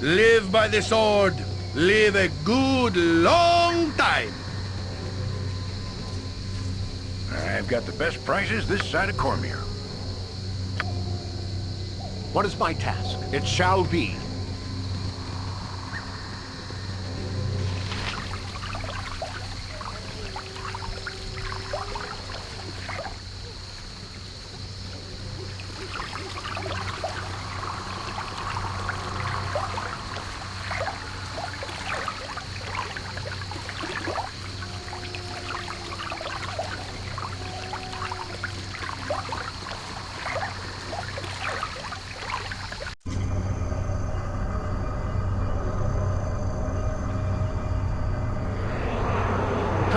Live by the sword. Live a good long time. I've got the best prices this side of Cormyr. What is my task? It shall be.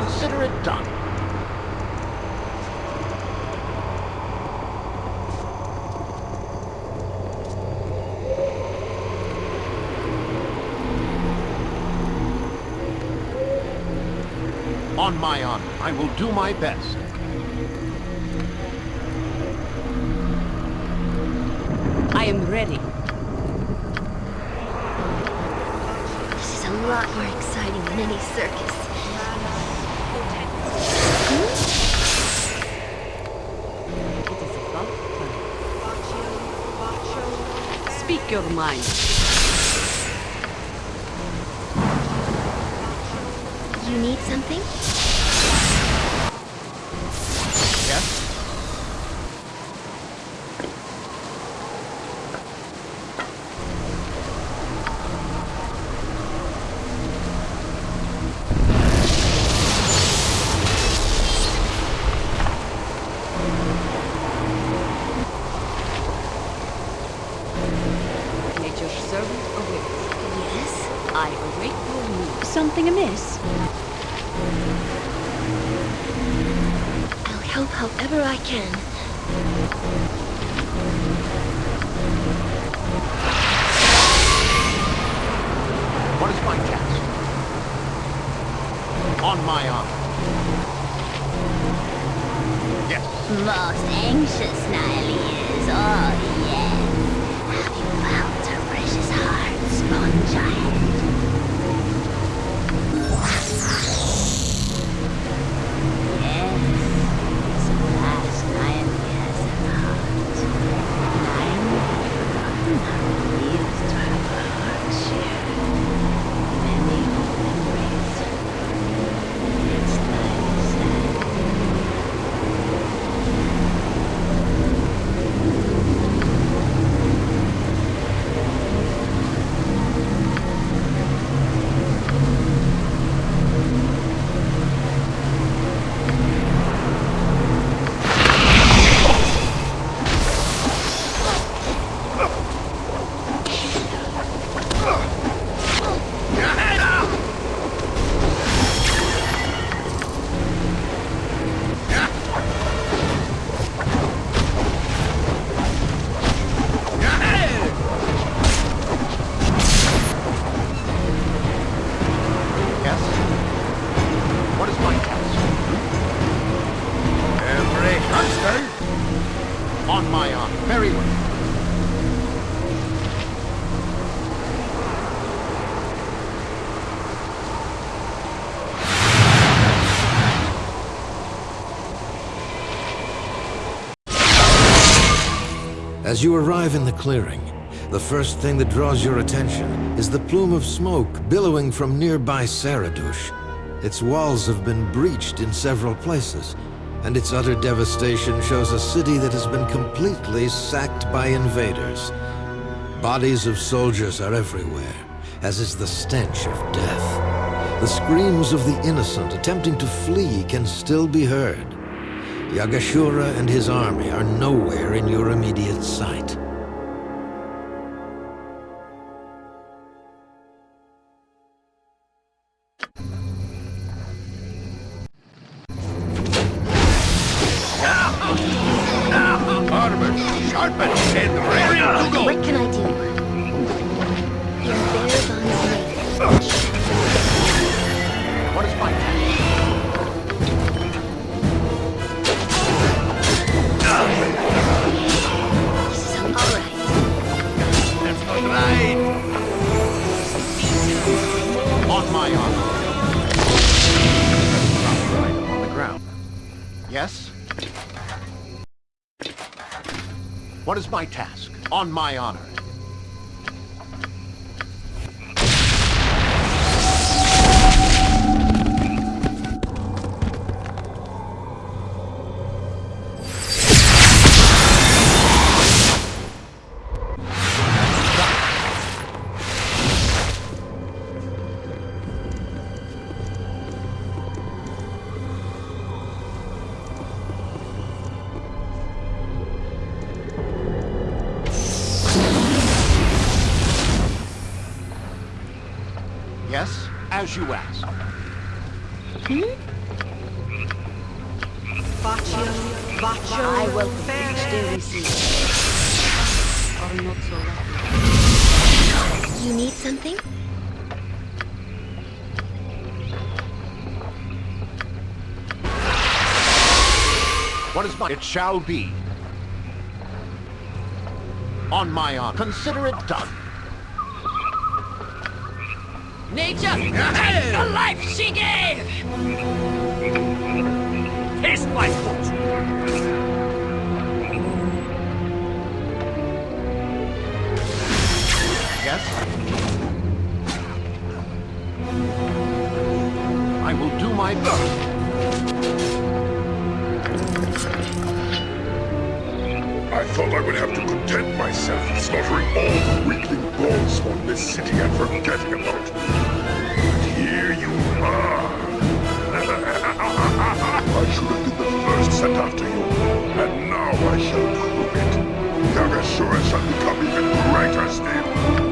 Consider it done. On my honor, I will do my best. I am ready. This is a lot more exciting than any circus. It is about time. Your mind. You need something? What is my task? Every hunter On my honor. Very well. As you arrive in the clearing, the first thing that draws your attention is the plume of smoke billowing from nearby Saradush. Its walls have been breached in several places, and its utter devastation shows a city that has been completely sacked by invaders. Bodies of soldiers are everywhere, as is the stench of death. The screams of the innocent attempting to flee can still be heard. Yagashura and his army are nowhere in your immediate sight. Armor as you ask. I welcome each day we see. Or not so lucky. You need something? What is my... It shall be. On my honor. Consider it done. Nature takes the life she gave! Taste my foot! Yes? I will do my best. I thought I would have to content myself with slaughtering all the weakling balls on this city and forgetting about sent after you, and now I shall prove it. Yagashura shall become even greater still.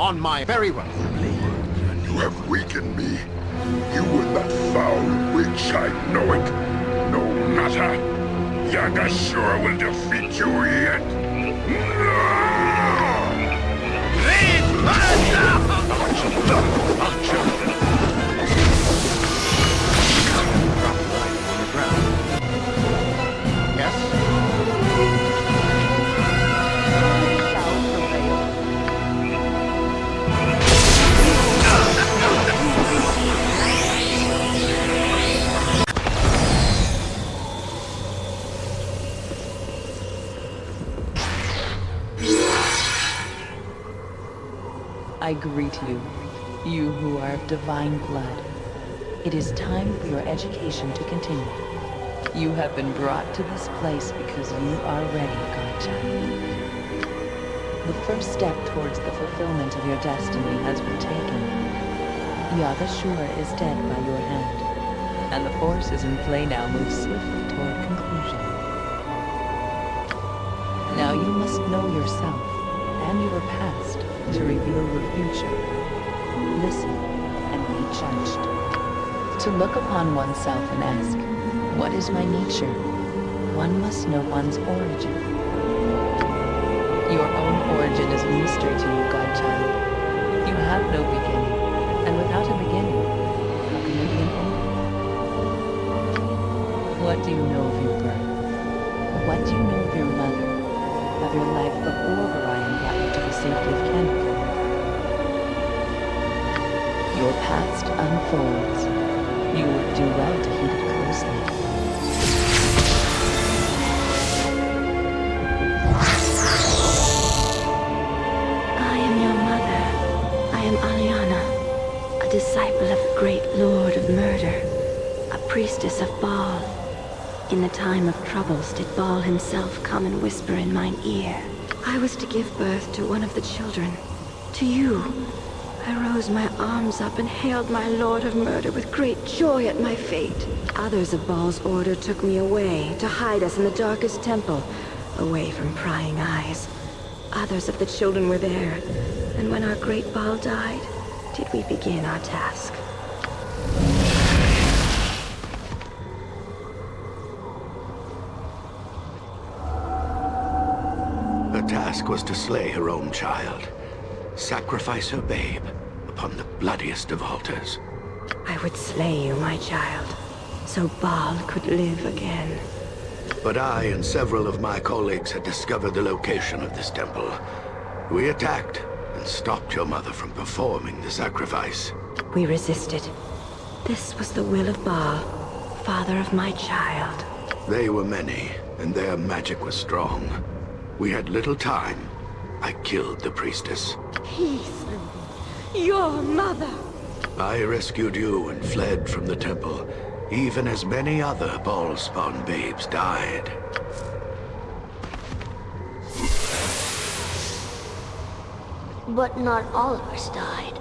On my... Very well. You have weakened me. You and that foul witch, I know it. No matter. Yagashura will defeat you yet. Yes? I greet you, you who are of divine blood. It is time for your education to continue. You have been brought to this place because you are ready, godchild. The first step towards the fulfillment of your destiny has been taken. Yagashura is dead by your hand, and the forces in play now move swiftly toward conclusion. Now you must know yourself and your past to reveal your future. Listen and be judged. To look upon oneself and ask, what is my nature? One must know one's origin. Your own origin is a mystery to you, godchild. You have no beginning, and without a beginning, how can there be an end? What do you know of your birth? What do you know of your mother? Of your life before Gorion safely can. Your past unfolds. You would do well to heed it closely. I am your mother. I am Aliana, a disciple of the great lord of murder, a priestess of Bhaal. In the time of troubles did Bhaal himself come and whisper in mine ear. I was to give birth to one of the children, to you. I rose my arms up and hailed my lord of murder with great joy at my fate. Others of Bhaal's order took me away to hide us in the darkest temple, away from prying eyes. Others of the children were there, and when our great Bhaal died, did we begin our task. Task was to slay her own child, sacrifice her babe upon the bloodiest of altars. I would slay you, my child, so Bhaal could live again. But I and several of my colleagues had discovered the location of this temple. We attacked and stopped your mother from performing the sacrifice. We resisted. This was the will of Bhaal, father of my child. They were many, and their magic was strong. We had little time. I killed the priestess. He slew. Your mother! I rescued you and fled from the temple, even as many other Bhaalspawn babes died. But not all of us died.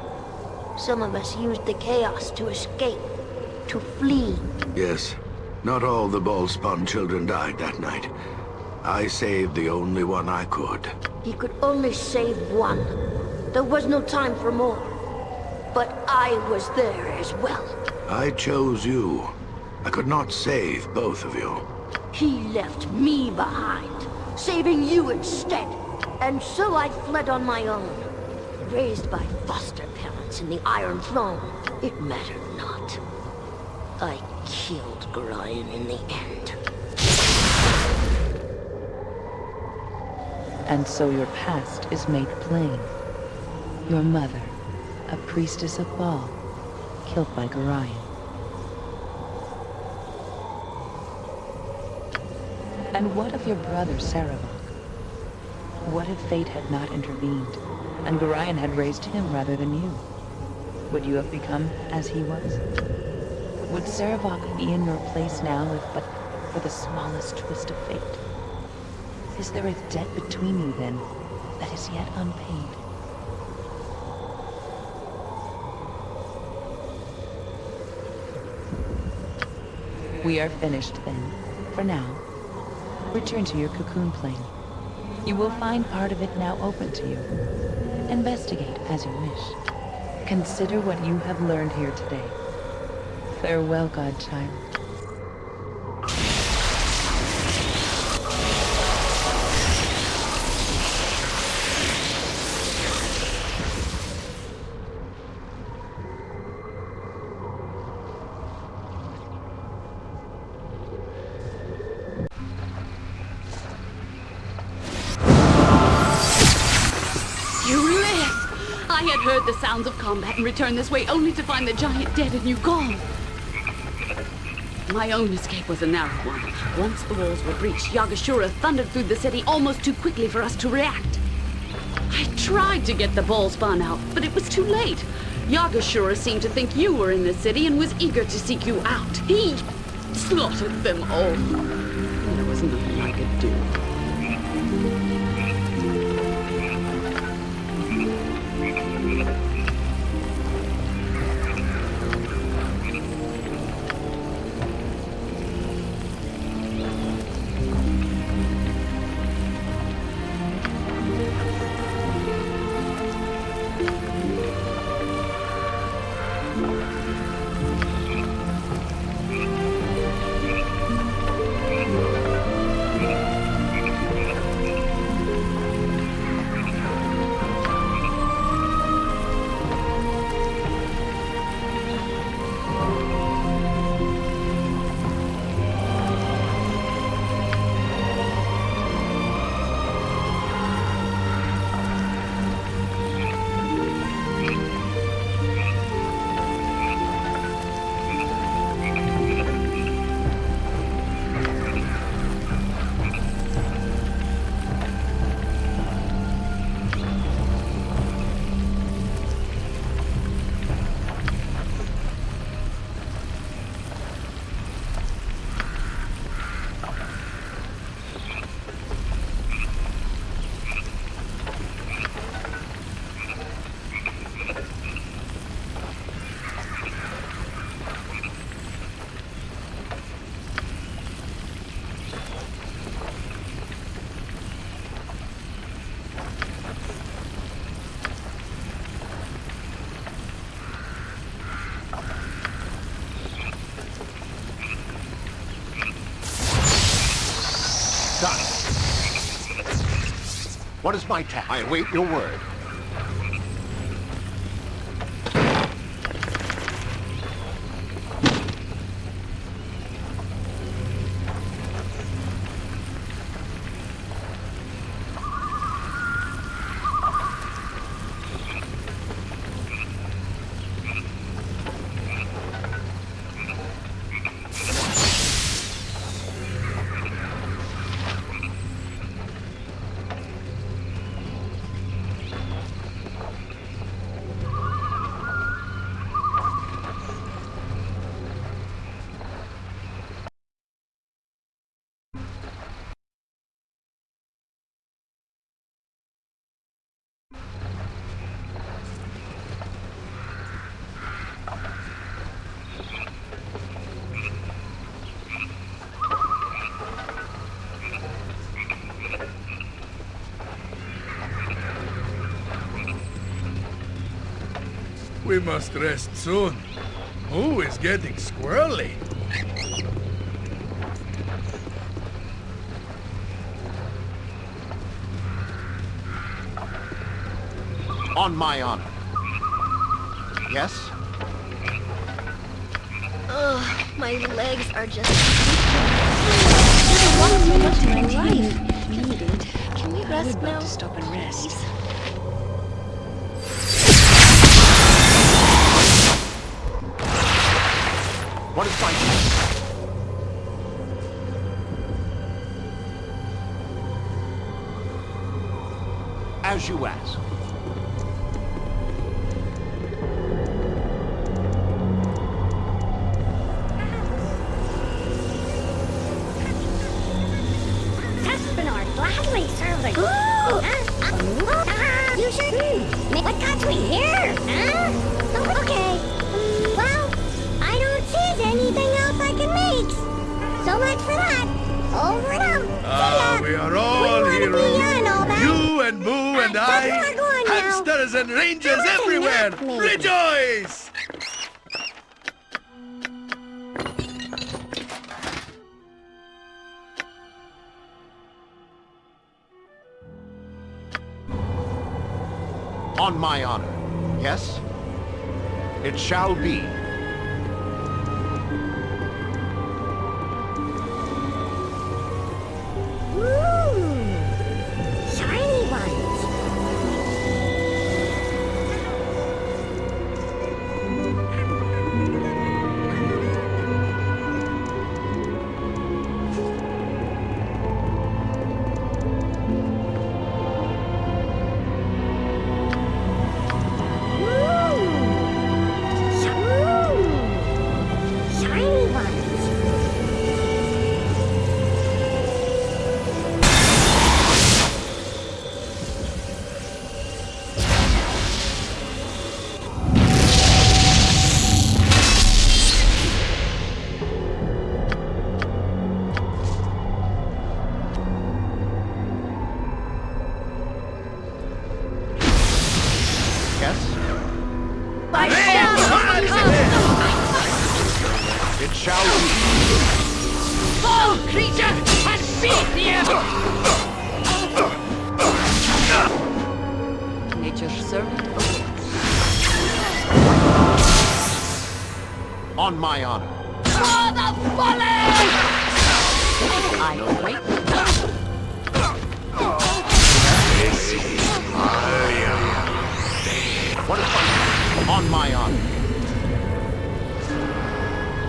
Some of us used the chaos to escape, to flee. Yes, not all the Bhaalspawn children died that night. I saved the only one I could. He could only save one. There was no time for more. But I was there as well. I chose you. I could not save both of you. He left me behind, saving you instead. And so I fled on my own, raised by foster parents in the Iron Throne. It mattered not. I killed Gorion in the end. And so your past is made plain. Your mother, a priestess of Bhaal, killed by Gorion. And what of your brother, Sarevok? What if fate had not intervened, and Gorion had raised him rather than you? Would you have become as he was? Would Sarevok be in your place now if but for the smallest twist of fate? Is there a debt between you, then, that is yet unpaid? We are finished, then, for now. Return to your cocoon plane. You will find part of it now open to you. Investigate as you wish. Consider what you have learned here today. Farewell, Godchild. Heard the sounds of combat and returned this way only to find the giant dead and you gone. My own escape was a narrow one. Once the walls were breached, Yagashura thundered through the city almost too quickly for us to react. I tried to get the Bhaalspawn out, but it was too late. Yagashura seemed to think you were in the city and was eager to seek you out. He slaughtered them all. What is my task? I await your word. We must rest soon. Who is getting squirrely? On my honor. Yes? Ugh, my legs are just... I want to my life. Needed. Can we rest now? to stop and rest. What is task? As you ask. We're going now. Hamsters and rangers everywhere. knock. Rejoice! On my honor. Yes? It shall be.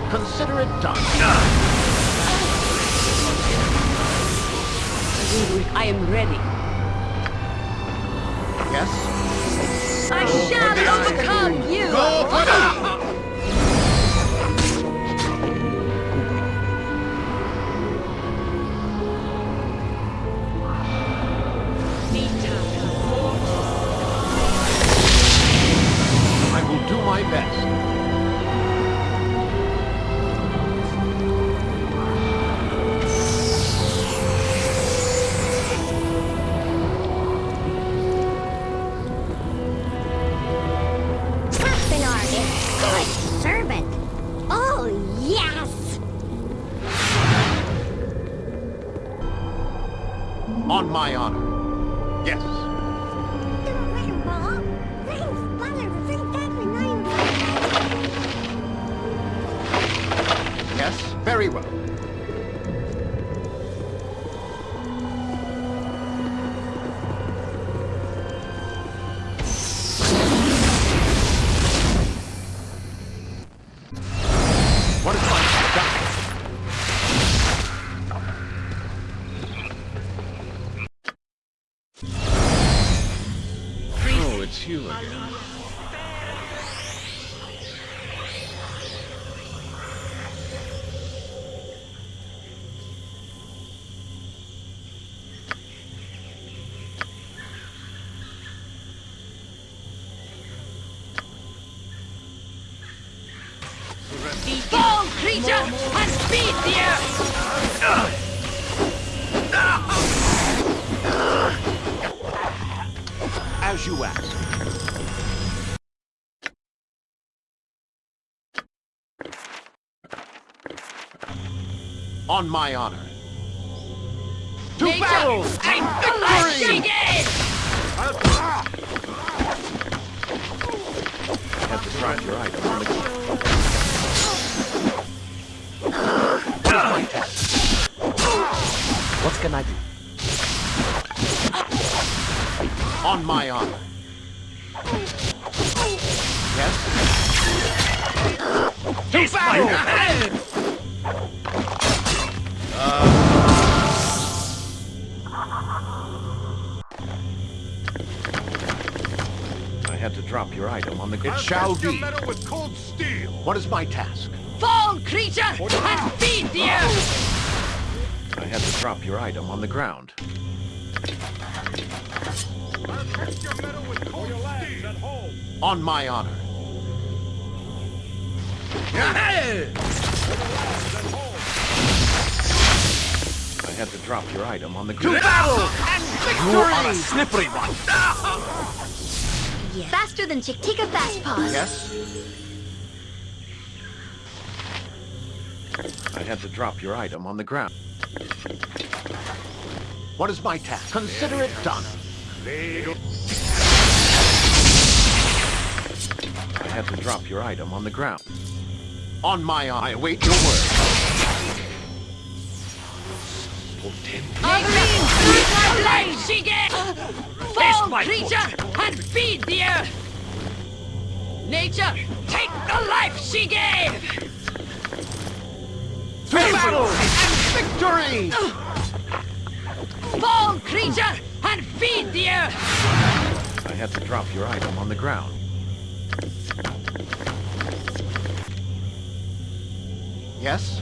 Consider it done. I am ready. Yes? I shall overcome you! Go for! I will do my best. Very well. On my honor. To Nature, battle! take the life she gave! Have to drive your item on the What can I do? On my honor. Yes? Taste my I had to drop your item on the... It shall be. with cold steel. What is my task? Fall, creature, and feed the earth! I had to drop your item on the ground. I'll test your metal with cold steel. On my honor. I had to drop your item on the ground. You are a slippery one. Faster than Chick-Tika Fast Paws. Yes? I had to drop your item on the ground. What is my task? Consider it done. I had to drop your item on the ground. On my eye, I await your word. She! Fall, creature, and feed the earth! Nature, take the life she gave! And victory! Fall, creature, and feed the earth! I had to drop your item on the ground. Yes?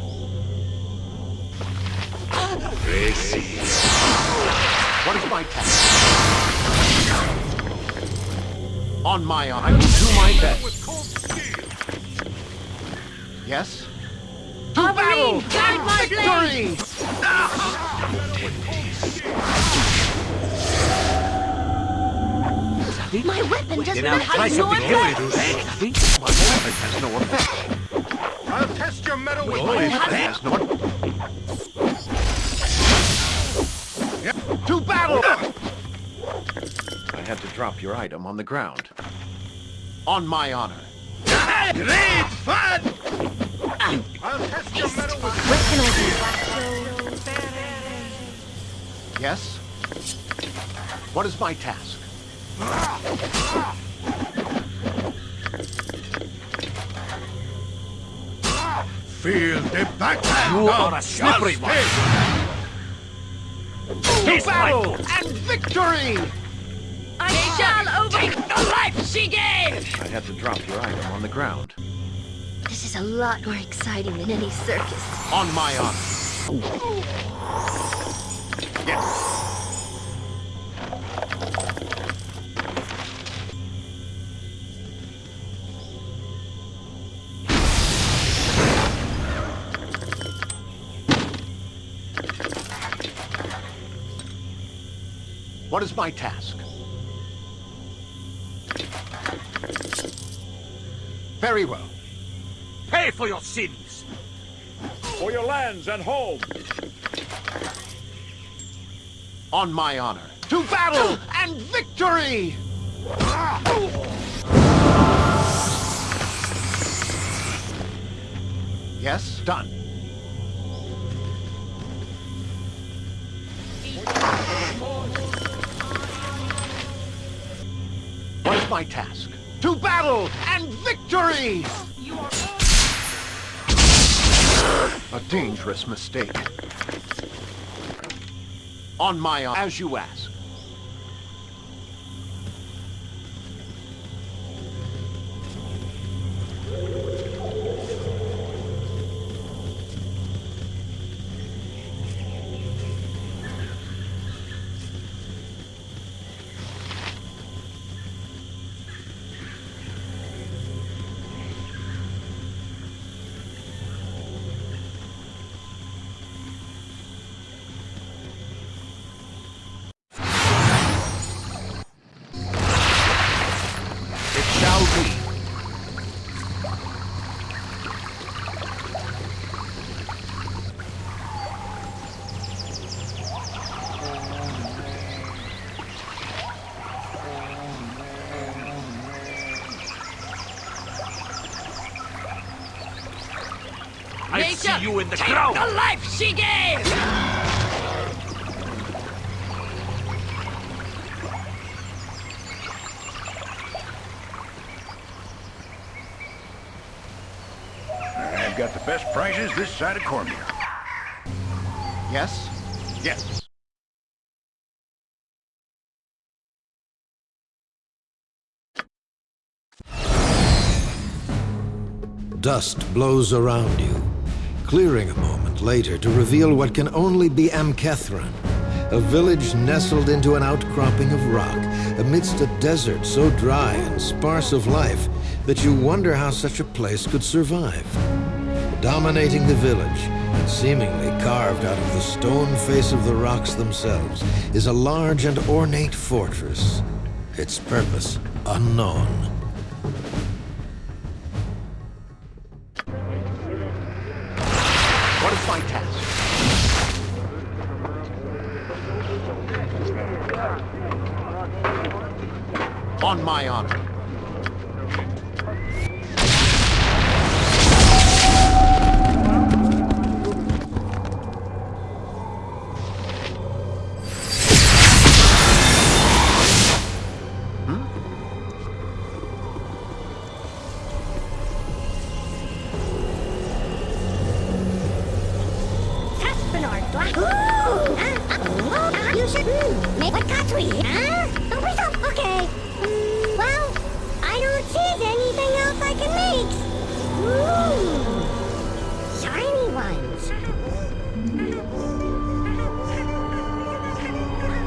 What is my task? On my honor, I will do my best. Yes? To battle! guide my blade! Victory! My weapon doesn't Now try have no something here, effect. little My weapon has no effect. I'll test your metal with My cold weapon drop your item on the ground. On my honor. Great fun! I'll test your metal with What can I do? Yes? What is my task? Feel the backhand You of are a slippery one. To Battle and victory! I shall over... Take the life she gave! I had to drop your item on the ground. This is a lot more exciting than any circus. On my honor. Yes. What is my task? Very well. Pay for your sins! For your lands and home! On my honor, to battle and victory! Yes, done. What's my task? Battle and victory! A dangerous mistake. On my as you ask. I you in the crowd. the life she gave! I've got the best prices this side of Cormyr. Yes? Yes. Dust blows around you, clearing a moment later to reveal what can only be Amkethran, a village nestled into an outcropping of rock amidst a desert so dry and sparse of life that you wonder how such a place could survive. Dominating the village, and seemingly carved out of the stone face of the rocks themselves, is a large and ornate fortress, its purpose unknown. My honor.